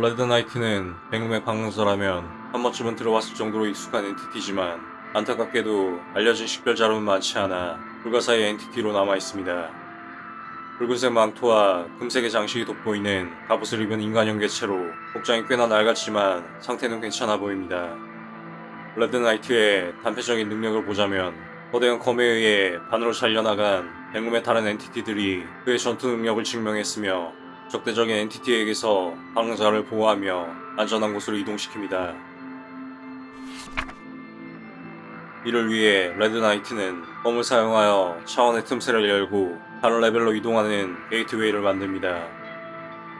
레드나이트는 백룸의 방랑자라면 한 번쯤은 들어봤을 정도로 익숙한 entity지만 안타깝게도 알려진 식별자료는 많지 않아 불가사의 entity로 남아있습니다. 붉은색 망토와 금색의 장식이 돋보이는 갑옷을 입은 인간형 개체로 복장이 꽤나 낡았지만 상태는 괜찮아 보입니다. 레드나이트의 단편적인 능력을 보자면 거대한 검에 의해 반으로 잘려나간 백룸의 다른 entity들이 그의 전투 능력을 증명했으며 적대적인 entity에게서 방랑자를 보호하며 안전한 곳으로 이동시킵니다. 이를 위해 레드나이트는 검을 사용하여 차원의 틈새를 열고 다른 레벨로 이동하는 게이트웨이를 만듭니다.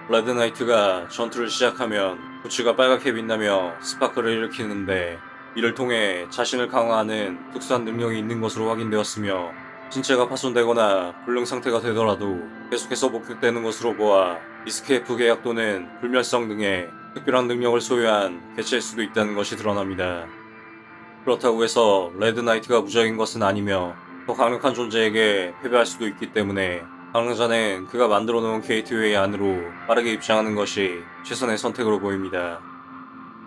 레드나이트가 전투를 시작하면 부츠가 빨갛게 빛나며 스파크를 일으키는데 이를 통해 자신을 강화하는 특수한 능력이 있는 것으로 확인되었으며 신체가 파손되거나 불능 상태가 되더라도 계속해서 목격되는 것으로 보아 escape 계약 또는 불멸성 등의 특별한 능력을 소유한 개체일 수도 있다는 것이 드러납니다. 그렇다고 해서 레드나이트가 무적인 것은 아니며 더 강력한 존재에게 패배할 수도 있기 때문에 방랑자는 그가 만들어 놓은 게이트웨이 안으로 빠르게 입장하는 것이 최선의 선택으로 보입니다.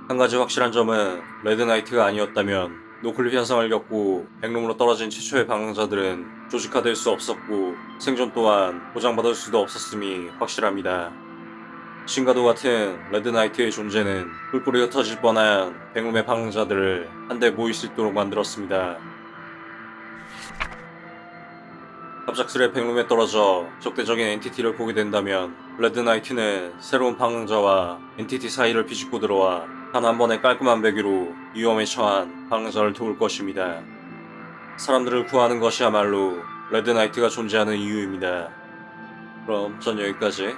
한 가지 확실한 점은 레드나이트가 아니었다면 noclip 현상을 겪고 백룸으로 떨어진 최초의 방랑자들은 조직화될 수 없었고 생존 또한 보장받을 수도 없었음이 확실합니다. 신과도 같은 레드나이트의 존재는 뿔뿔이 흩어질 뻔한 백룸의 방랑자들을 한데 모일 수 있도록 만들었습니다. 갑작스레 백룸에 떨어져 적대적인 entity를 보게 된다면 레드나이트는 새로운 방랑자와 entity 사이를 비집고 들어와 단 한 번의 깔끔한 베기로 위험에 처한 방랑자를 도울 것입니다. 사람들을 구하는 것이야말로 레드나이트가 존재하는 이유입니다. 그럼 전 여기까지